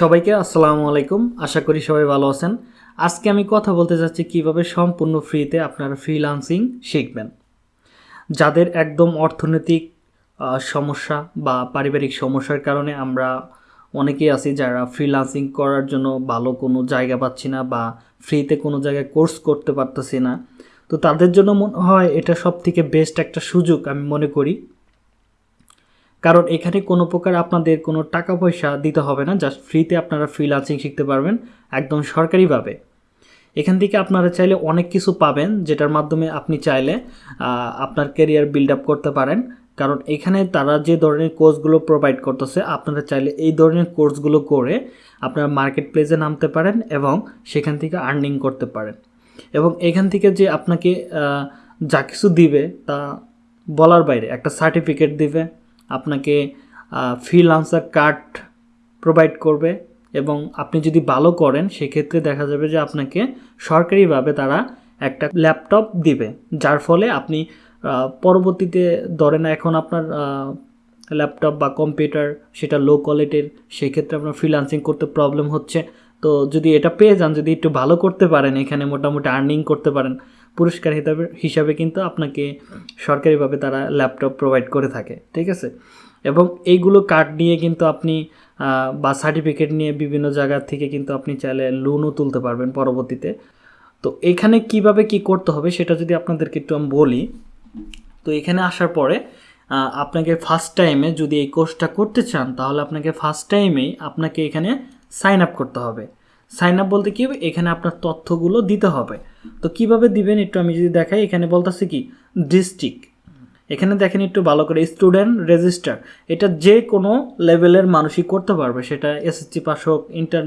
সবাইকে আসসালামু আলাইকুম। আশা করি সবাই ভালো আছেন। আজকে আমি কথা বলতে চাচ্ছি কীভাবে সম্পূর্ণ ফ্রিতে আপনারা ফ্রিলান্সিং শিখবেন। যাদের একদম অর্থনৈতিক সমস্যা বা পারিবারিক সমস্যার কারণে আমরা অনেকেই আছি যারা ফ্রিলান্সিং করার জন্য ভালো কোনো জায়গা পাচ্ছি না বা ফ্রিতে কোনো জায়গায় কোর্স করতে পারতেছি না। তো তাদের জন্য মনে হয় এটা সব থেকে বেস্ট একটা সুযোগ আমি মনে করি। কারণ এখানে কোনো প্রকার আপনাদের কোনো টাকা পয়সা দিতে হবে না জাস্ট ফ্রিতে আপনারা ফ্রিলান্সিং শিখতে পারবেন একদম সরকারিভাবে। এখান থেকে আপনারা চাইলে অনেক কিছু পাবেন যেটার মাধ্যমে আপনি চাইলে আপনার ক্যারিয়ার বিল্ড আপ করতে পারেন। কারণ এখানে তারা যে ধরনের কোর্সগুলো প্রোভাইড করতেছে, আপনারা চাইলে এই ধরনের কোর্সগুলো করে আপনারা মার্কেট প্লেসে নামতে পারেন এবং সেখান থেকে আর্নিং করতে পারেন। এবং এখান থেকে যে আপনাকে যা কিছু দিবে তা বলার বাইরে, একটা সার্টিফিকেট দিবে। আপনাকে ফ্রিলান্সার কার্ড প্রোভাইড করবে এবং আপনি যদি ভালো করেন, সেক্ষেত্রে দেখা যাবে যে আপনাকে সরকারিভাবে তারা একটা ল্যাপটপ দিবে। যার ফলে আপনি পরবর্তীতে ধরেন এখন আপনার ল্যাপটপ বা কম্পিউটার সেটা লো কোয়ালিটির সেক্ষেত্রে আপনার ফ্রিলান্সিং করতে প্রবলেম হচ্ছে। তো যদি এটা পেয়ে যান, যদি একটু ভালো করতে পারেন, এখানে মোটামুটি আর্নিং করতে পারেন পুরস্কার হিসাবে হিসাবে কিন্তু আপনাকে সরকারিভাবে তারা ল্যাপটপ প্রোভাইড করে থাকে, ঠিক আছে? এবং এইগুলো কার্ড নিয়ে কিন্তু আপনি বা সার্টিফিকেট নিয়ে বিভিন্ন জায়গা থেকে কিন্তু আপনি চাইলে লোনও তুলতে পারবেন পরবর্তীতে। তো এখানে কীভাবে কি করতে হবে সেটা যদি আপনাদেরকে একটু আমি বলি, তো এখানে আসার পরে আপনাকে ফার্স্ট টাইমে যদি এই কোর্সটা করতে চান, তাহলে আপনাকে ফার্স্ট টাইমেই আপনাকে এখানে সাইন আপ করতে হবে। সাইন আপ বলতে কী হবে? এখানে আপনার তথ্যগুলো দিতে হবে। তো কীভাবে দিবেন একটু আমি যদি দেখাই, এখানে বলতেছে কি, ডিস্ট্রিক্ট। এখানে দেখেন একটু ভালো করে, স্টুডেন্ট রেজিস্টার। এটা যে কোনো লেভেলের মানুষই করতে পারবে। সেটা এসএসসি পাস হোক, ইন্টার,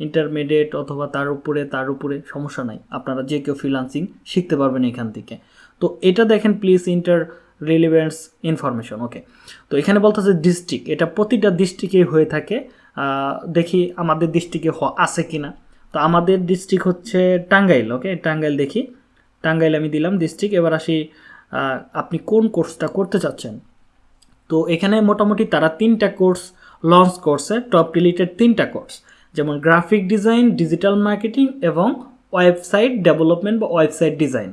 ইন্টারমিডিয়েট অথবা তার উপরে তার উপরে সমস্যা নাই। আপনারা যে কেউ ফ্রিলান্সিং শিখতে পারবেন এখান থেকে। তো এটা দেখেন please inter relevance information okay তো এখানে বলতেছে ডিস্ট্রিক্ট এটা প্রতিটা ডিস্ট্রিক্টে হয়ে থাকে। দেখি আমাদের ডিস্ট্রিক্টে আছে কি না তো আমাদের ডিস্ট্রিক্ট হচ্ছে টাঙ্গাইল ওকে টাঙ্গাইল দেখি। টাঙ্গাইল আমি দিলাম ডিস্ট্রিক্ট এবার আসি আপনি কোন কোর্সটা করতে চাচ্ছেন? তো এখানে মোটামুটি তারা তিনটা কোর্স লঞ্চ করছে টপ রিলেটেড তিনটা কোর্স। যেমন গ্রাফিক ডিজাইন ডিজিটাল মার্কেটিং এবং ওয়েবসাইট ডেভেলপমেন্ট বা ওয়েবসাইট ডিজাইন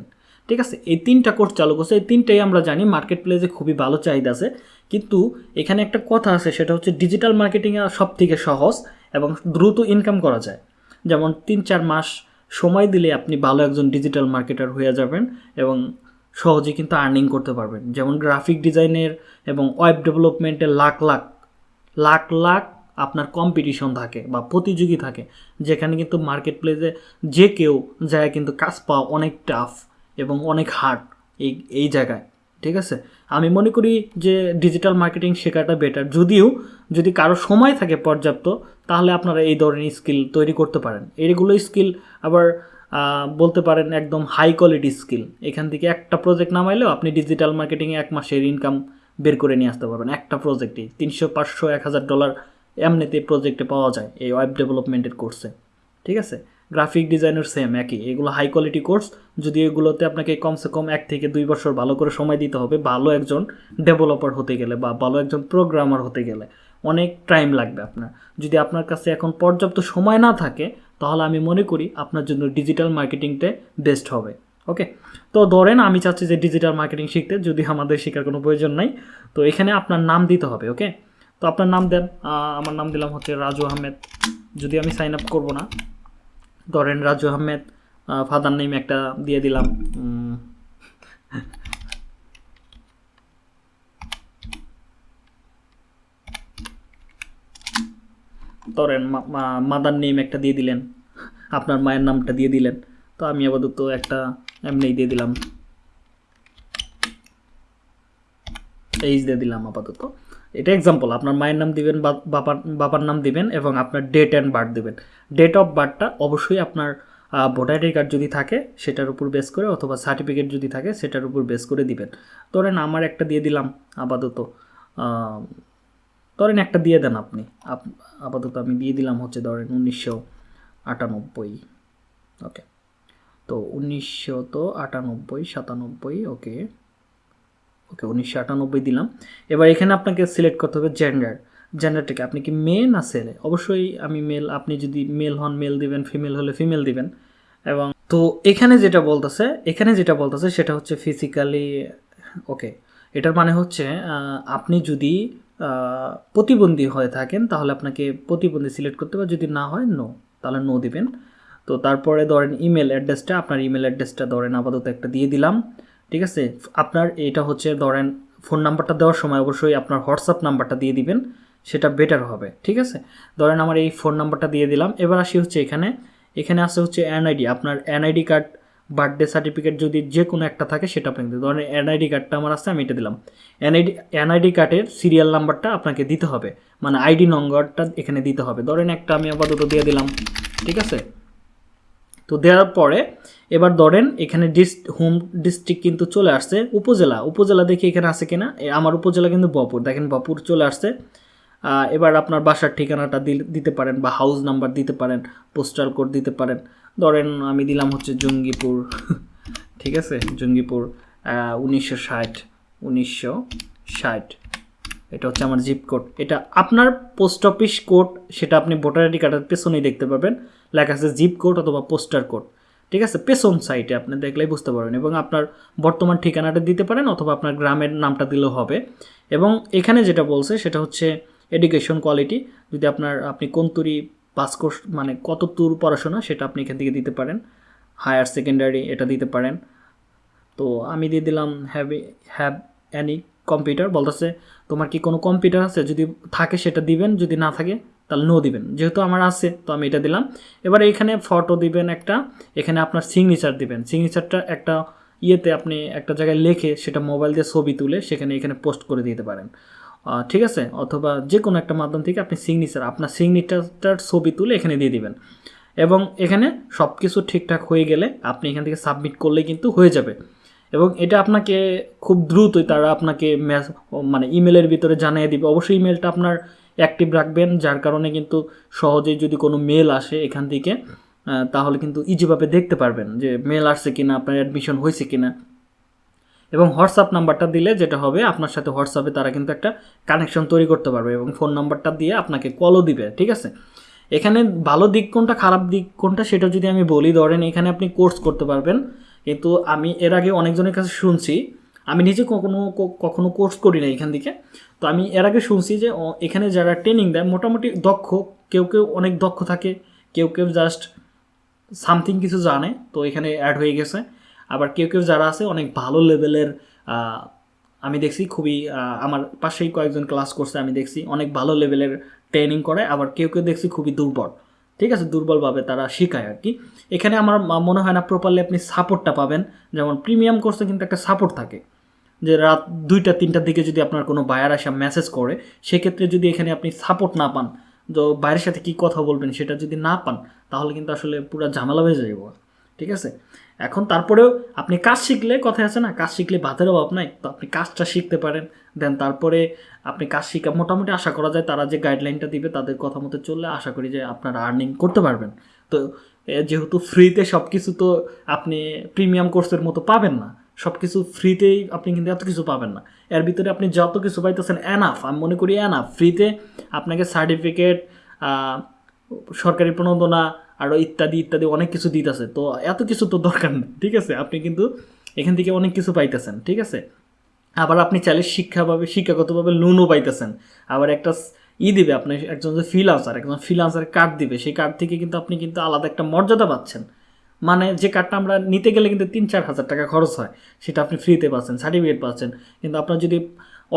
ঠিক আছে? এই তিনটা কোর্স চালু করছে। এই তিনটাই আমরা জানি মার্কেট প্লেসে খুবই ভালো চাহিদা আছে। কিন্তু এখানে একটা কথা আছে, সেটা হচ্ছে ডিজিটাল মার্কেটিংয়ে সব থেকে সহজ এবং দ্রুত ইনকাম করা যায়। যেমন তিন চার মাস সময় দিলে আপনি ভালো একজন ডিজিটাল মার্কেটার হয়ে যাবেন এবং সহজে কিন্তু আর্নিং করতে পারবেন। যেমন গ্রাফিক ডিজাইনের এবং ওয়েব ডেভেলপমেন্টের লাখ লাখ লাখ লাখ আপনার কম্পিটিশন থাকে বা প্রতিযোগী থাকে। যেখানে কিন্তু মার্কেট প্লেসে যে কেউ যায় কিন্তু কাজ পাওয়া অনেক টাফ এবং অনেক হার্ড এই এই জায়গায়, ঠিক আছে? আমি মনে করি যে ডিজিটাল মার্কেটিং শেখাটা বেটার যদিও, যদি কারও সময় থাকে পর্যাপ্ত, তাহলে আপনারা এই ধরনের স্কিল তৈরি করতে পারেন। এইগুলো স্কিল আবার বলতে পারেন একদম হাই কোয়ালিটি স্কিল এখান থেকে একটা প্রজেক্ট নামাইলেও আপনি ডিজিটাল মার্কেটিংয়ে এক মাসের ইনকাম বের করে নিয়ে আসতে পারবেন। একটা প্রজেক্টেই তিনশো, পাঁচশো, এক হাজার ডলার এমনিতে প্রজেক্টে পাওয়া যায় এই ওয়েব ডেভেলপমেন্টের কোর্সে ঠিক আছে? গ্রাফিক ডিজাইনের সেম একই। এগুলো হাই কোয়ালিটি কোর্স যদি এগুলোতে আপনাকে কমসে কম এক থেকে দুই বছর ভালো করে সময় দিতে হবে, ভালো একজন ডেভেলপার হতে গেলে বা ভালো একজন প্রোগ্রামার হতে গেলে অনেক টাইম লাগবে আপনার। যদি আপনার কাছে এখন পর্যাপ্ত সময় না থাকে, তাহলে আমি মনে করি আপনার জন্য ডিজিটাল মার্কেটিংটা বেস্ট হবে। ওকে তো ধরেন আমি চাচ্ছি যে ডিজিটাল মার্কেটিং শিখতে, যদি আমাদের শেখার কোনো প্রয়োজন নাই, তো এখানে আপনার নাম দিতে হবে ওকে তো আপনার নাম দেন আমার নাম দিলাম হচ্ছে রাজু আহমেদ। যদি আমি সাইন আপ করব না ধরেন রাজু আহমেদ ফাদার নেম একটা দিয়ে দিলাম। ধরেন মাদার নেম একটা দিয়ে দিলেন। আপনার মায়ের নামটা দিয়ে দিলেন। তো আমি আপাতত একটা এমনি দিয়ে দিলাম। এইজ দিয়ে দিলাম আপাতত। এটা এক্সাম্পল আপনার মায়ের নাম দিবেন বাবার বাবার নাম দিবেন এবং আপনার ডেট অ্যান্ড বার্থ দিবেন। ডেট অফ বার্থটা অবশ্যই আপনার ভোটার আইডি কার্ড যদি থাকে, সেটার উপর বেস করে অথবা সার্টিফিকেট যদি থাকে, সেটার উপর বেস করে দিবেন। ধরেন আমার একটা দিয়ে দিলাম, আপাতত ধরেন একটা দিয়ে দেন আপনি। আপাতত আমি দিয়ে দিলাম হচ্ছে ধরেন উনিশশো আটানব্বই। ওকে তো উনিশশো তো আটানব্বই, সাতানব্বই ওকে ওকে, উনিশশো আটানব্বই দিলাম। এবার এখানে আপনাকে সিলেক্ট করতে হবে জেন্ডার জেন্ডারটা কি আপনি কি মেয়ে না ছেলে? অবশ্যই আমি মেল আপনি যদি মেল হন মেল দিবেন ফিমেল হলে ফিমেল দিবেন। এবং তো এখানে যেটা বলতেছে, এখানে যেটা বলতেছে সেটা হচ্ছে ফিজিক্যালি ওকে, এটার মানে হচ্ছে আপনি যদি প্রতিবন্ধী হয়ে থাকেন, তাহলে আপনাকে প্রতিবন্ধী সিলেক্ট করতে হবে। যদি না হয় নো তাহলে নো দিবেন। তো তারপরে ধরেন ইমেল অ্যাড্রেসটা আপনার ইমেল অ্যাড্রেসটা ধরেন আপাতত একটা দিয়ে দিলাম। ঠিক আছে? আপনার এটা হচ্ছে ধরেন ফোন নাম্বারটা দেওয়ার সময় অবশ্যই আপনার হোয়াটসঅ্যাপ নাম্বারটা দিয়ে দিবেন, সেটা বেটার হবে, ঠিক আছে? ধরেন আমার এই ফোন নাম্বারটা দিয়ে দিলাম, এবার আসি হচ্ছে এখানে। এখানে আসে হচ্ছে এনআইডি আপনার এনআইডি কার্ড বার্থডে সার্টিফিকেট যদি যে কোনো একটা থাকে সেটা আপনি দিতে ধরেন এনআইডি কার্ডটা আমার আছে, আমি এটা দিলাম। এনআইডি এনআইডি কার্ডের সিরিয়াল নাম্বারটা আপনাকে দিতে হবে মানে আইডি নম্বরটা এখানে দিতে হবে। ধরেন একটা আমি আপাতত দিয়ে দিলাম, ঠিক আছে? তো দেওয়ার পরে এবার ধরেন এখানে ডিস হোম ডিস্ট্রিক্ট কিন্তু চলে আসছে উপজেলা। উপজেলা দেখি এখানে আছে কিনা? আমার উপজেলা কিন্তু বপুর দেখেন বপুর চলে আসছে। এবার আপনার বাসার ঠিকানাটা দিতে পারেন বা হাউস নাম্বার দিতে পারেন পোস্টাল কোড দিতে পারেন। ধরেন আমি দিলাম হচ্ছে জঙ্গিপুর, ঠিক আছে? জঙ্গিপুর উনিশশো ষাট উনিশশো ষাট। এটা হচ্ছে আমার জিপ কোড এটা আপনার পোস্ট অফিস কোড সেটা আপনি ভোটার আইডি কার্ডের পেছনেই দেখতে পাবেন। লেখা আছে জিপ কোড অথবা পোস্টার কোড ঠিক আছে? পেছন সাইটে আপনি দেখলেই বুঝতে পারবেন। এবং আপনার বর্তমান ঠিকানাটা দিতে পারেন অথবা আপনার গ্রামের নামটা দিলেও হবে। এবং এখানে যেটা বলছে, সেটা হচ্ছে এডুকেশন কোয়ালিটি যদি আপনার, আপনি কোন তুরি পাস কোর্স মানে কত দূর পড়াশোনা, সেটা আপনি এখান থেকে দিতে পারেন। হায়ার সেকেন্ডারি এটা দিতে পারেন। তো আমি দিয়ে দিলাম হ্যাভ হ্যাভ অ্যানি কম্পিউটার বলতেছে, তোমার কি কোনো কম্পিউটার আছে যদি থাকে সেটা দিবেন, যদি না থাকে তাহলে নো দিবেন। যেহেতু আমার আছে, তো আমি এটা দিলাম। এবার এখানে ফটো দিবেন একটা, এখানে আপনার সিগনেচার দিবেন। সিগনেচারটা একটা ইয়েতে আপনি একটা জায়গায় লেখে সেটা মোবাইল দিয়ে ছবি তুলে সেখানে এখানে পোস্ট করে দিতে পারেন। ঠিক আছে? অথবা যে কোনো একটা মাধ্যম থেকে আপনি সিগনেচার আপনার সিগনেচারটার ছবি তুলে এখানে দিয়ে দিবেন। এবং এখানে সব কিছু ঠিকঠাক হয়ে গেলে আপনি এখান থেকে সাবমিট করলে কিন্তু হয়ে যাবে। এবং এটা আপনাকে খুব দ্রুতই তারা আপনাকে ম্যাস মানে ইমেলের ভিতরে জানিয়ে দিবে। অবশ্যই ইমেলটা আপনার অ্যাক্টিভ রাখবেন, যার কারণে কিন্তু সহজেই যদি কোনো মেল আসে এখান থেকে তাহলে কিন্তু ইজিভাবে দেখতে পারবেন যে মেল আসছে কিনা, আপনার অ্যাডমিশন হয়েছে কিনা। এবং হোয়াটসঅ্যাপ নাম্বারটা দিলে যেটা হবে, আপনার সাথে হোয়াটসঅ্যাপে তারা কিন্তু একটা কানেকশন তৈরি করতে পারবে এবং ফোন নাম্বারটা দিয়ে আপনাকে কলও দিবে, ঠিক আছে? এখানে ভালো দিক কোনটা, খারাপ দিক কোনটা সেটা যদি আমি বলি, ধরেন এখানে আপনি কোর্স করতে পারবেন কিন্তু আমি এর আগে অনেকজনের কাছে শুনছি। আমি নিজে কখনো কখনো কোর্স করি না এখান থেকে। তো আমি এর আগে শুনছি যে এখানে যারা ট্রেনিং দেয়, মোটামুটি দক্ষ, কেউ কেউ অনেক দক্ষ থাকে, কেউ কেউ জাস্ট সামথিং কিছু জানে, তো এখানে অ্যাড হয়ে গেছে। আবার কেউ কেউ যারা আছে, অনেক ভালো লেভেলের আমি দেখছি খুবই আমার পাশেই কয়েকজন ক্লাস করছে, আমি দেখছি অনেক ভালো লেভেলের ট্রেনিং করে, আবার কেউ কেউ দেখছি খুবই দুর্বল। ঠিক আছে? দুর্বলভাবে তারা শেখায় আর কি। এখানে আমার মনে হয় না প্রপারলি আপনি সাপোর্টটা পাবেন। যেমন প্রিমিয়াম কোর্সে কিন্তু একটা সাপোর্ট থাকে। যে রাত দুইটা, তিনটার দিকে যদি আপনার কোনো বায়ার আসা মেসেজ করে, সেক্ষেত্রে যদি এখানে আপনি সাপোর্ট না পান, তো বাইরের সাথে কি কথা বলবেন সেটা যদি না পান, তাহলে কিন্তু আসলে পুরো ঝামেলা হয়ে যাবে ঠিক আছে? এখন তারপরেও আপনি কাজ শিখলে কথা আছে না, কাজ শিখলে ভাতের অভাব নাই। তো আপনি কাজটা শিখতে পারেন। দেন তারপরে আপনি কাজ শিখা, মোটামুটি আশা করা যায় তারা যে গাইডলাইনটা দিবে, তাদের কথা মতো চললে আশা করি যে আপনারা আর্নিং করতে পারবেন। তো যেহেতু ফ্রিতে সব কিছু তো আপনি প্রিমিয়াম কোর্সের মতো পাবেন না। সব কিছু ফ্রিতেই আপনি কিন্তু এত কিছু পাবেন না। এর ভিতরে আপনি যত কিছু পাইতেছেন অ্যানাফ আমি মনে করি অ্যানাফ ফ্রিতে আপনাকে সার্টিফিকেট সরকারি প্রণোদনা আরও ইত্যাদি ইত্যাদি অনেক কিছু দিতেছে। তো এত কিছু তো দরকার নেই ঠিক আছে? আপনি কিন্তু এখান থেকে অনেক কিছু পাইতেছেন, ঠিক আছে? আবার আপনি চাইলে শিক্ষাভাবে, শিক্ষাগতভাবে লোনও পাইতেছেন। আবার একটা ই দিবে আপনি একজন যে ফ্রিলান্সার একজন ফ্রিলান্সার কার্ড দিবে। সেই কার্ড থেকে কিন্তু আপনি কিন্তু আলাদা একটা মর্যাদা পাচ্ছেন। মানে যে কার্ডটা আমরা নিতে গেলে কিন্তু তিন চার হাজার টাকা খরচ হয়, সেটা আপনি ফ্রিতে পাচ্ছেন সার্টিফিকেট পাচ্ছেন। কিন্তু আপনার যদি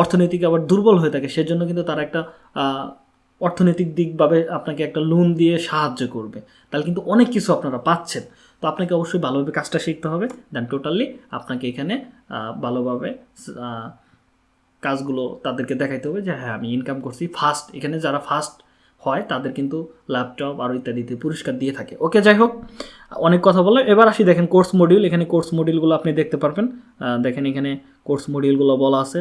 অর্থনৈতিক আবার দুর্বল হয়ে থাকে, সেজন্য কিন্তু তার একটা অর্থনৈতিক দিকভাবে আপনাকে একটা লোন দিয়ে সাহায্য করবে। তাহলে কিন্তু অনেক কিছু আপনারা পাচ্ছেন। তো আপনাকে অবশ্যই ভালোভাবে কাজটা শিখতে হবে। দেন টোটালি আপনাকে এখানে ভালোভাবে কাজগুলো তাদেরকে দেখাইতে হবে যে হ্যাঁ আমি ইনকাম করছি ফার্স্ট এখানে যারা ফার্স্ট হয়, তাদের কিন্তু ল্যাপটপ আরও ইত্যাদিতে পুরস্কার দিয়ে থাকে। ওকে যাই হোক, অনেক কথা বলে এবার আসি, দেখেন কোর্স মডিউল এখানে কোর্স মডিউলগুলো আপনি দেখতে পারবেন। দেখেন এখানে কোর্স মডিউলগুলো বলা আছে।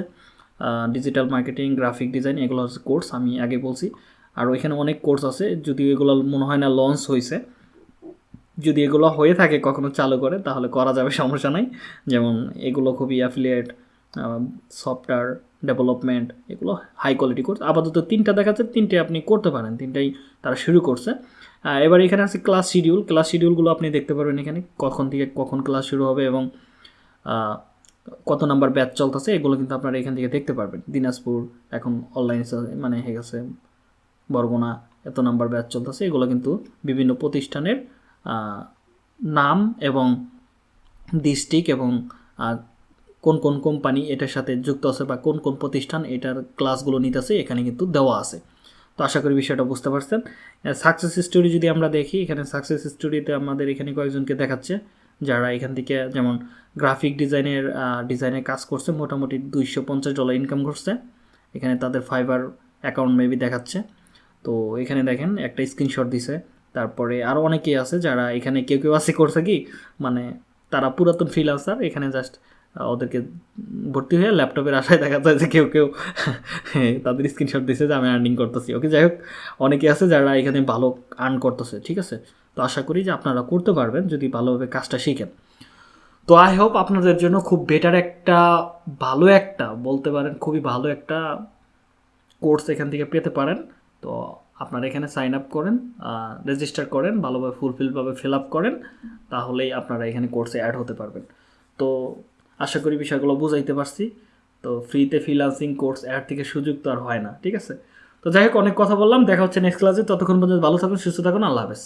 ডিজিটাল মার্কেটিং গ্রাফিক ডিজাইন এগুলো হচ্ছে কোর্স আমি আগে বলছি। আর ওইখানে অনেক কোর্স আছে, যদিও এগুলো মনে হয় না লঞ্চ হয়েছে যদি এগুলো হয়ে থাকে, কখনো চালু করে, তাহলে করা যাবে, সমস্যা নাই। যেমন এগুলো খুবই অ্যাফিলিয়েট সফটওয়্যার ডেভেলপমেন্ট এগুলো হাই কোয়ালিটি কোর্স আপাতত তিনটা দেখাচ্ছে, তিনটে আপনি করতে পারেন, তিনটাই তারা শুরু করছে। এবার এখানে আছে ক্লাস শিডিউল ক্লাস শিডিউলগুলো আপনি দেখতে পারবেন এখানে, কখন থেকে কখন ক্লাস শুরু হবে এবং কত নাম্বার ব্যাচ চলতেছে, এগুলো কিন্তু আপনারা এখান থেকে দেখতে পারবেন। দিনাজপুর এখন অনলাইন মানে হয়ে গেছে, বরগুনা এত নাম্বার ব্যাচ চলতেছে, এগুলো কিন্তু বিভিন্ন প্রতিষ্ঠানের নাম এবং ডিস্ট্রিক্ট এবং কোন কোন কোম্পানি এটার সাথে যুক্ত আছে বা কোন কোন প্রতিষ্ঠান এটার ক্লাসগুলো নিতেছে, এখানে কিন্তু দেওয়া আছে। তো আশা করি বিষয়টা বুঝতে পারছেন। সাকসেস স্টোরি যদি আমরা দেখি, এখানে সাকসেস স্টোরিতে আমাদের এখানে কয়েকজনকে দেখাচ্ছে। যারা এখান থেকে যেমন গ্রাফিক ডিজাইনের ডিজাইনের কাজ করছে, মোটামুটি দুইশো পঞ্চাশ ডলার ইনকাম করছে। এখানে তাদের ফাইবার অ্যাকাউন্ট মেবি দেখাচ্ছে। তো এখানে দেখেন একটা স্ক্রিনশট দিছে। তারপরে আরও অনেকেই আছে যারা এখানে কেউ কেউ আছে করছে কি? মানে তারা পুরাতন ফ্রিলান্সার এখানে জাস্ট ওদেরকে ভর্তি হয়ে ল্যাপটপের আশায় দেখা যায় যে কেউ কেউ তাদের স্ক্রিনশট দিছে যে আমি আর্নিং করতেছি। ওকে যাই হোক, অনেকে আছে যারা এখানে ভালো আর্ন করতেছে, ঠিক আছে? তো আশা করি যে আপনারা করতে পারবেন যদি ভালোভাবে কাজটা শিখেন। তো আই হোপ আপনাদের জন্য খুব বেটার একটা, ভালো একটা, বলতে পারেন খুবই ভালো একটা কোর্স এখান থেকে পেতে পারেন। তো আপনারা এখানে সাইন আপ করেন রেজিস্টার করেন, ভালোভাবে ফুলফিলভাবে ফিল আপ করেন, তাহলেই আপনারা এখানে কোর্সে অ্যাড হতে পারবেন। তো আশা করি বিষয়গুলো বুঝাইতে পারছি। তো ফ্রিতে ফ্রিলান্সিং কোর্স অ্যাড থেকে সুযোগ তো আর হয় না, ঠিক আছে? তো যাই হোক, অনেক কথা বললাম, দেখা হচ্ছে নেক্সট ক্লাসে ততক্ষণ পর্যন্ত ভালো থাকুন, সুস্থ থাকুন, আল্লাহ হাফেজ।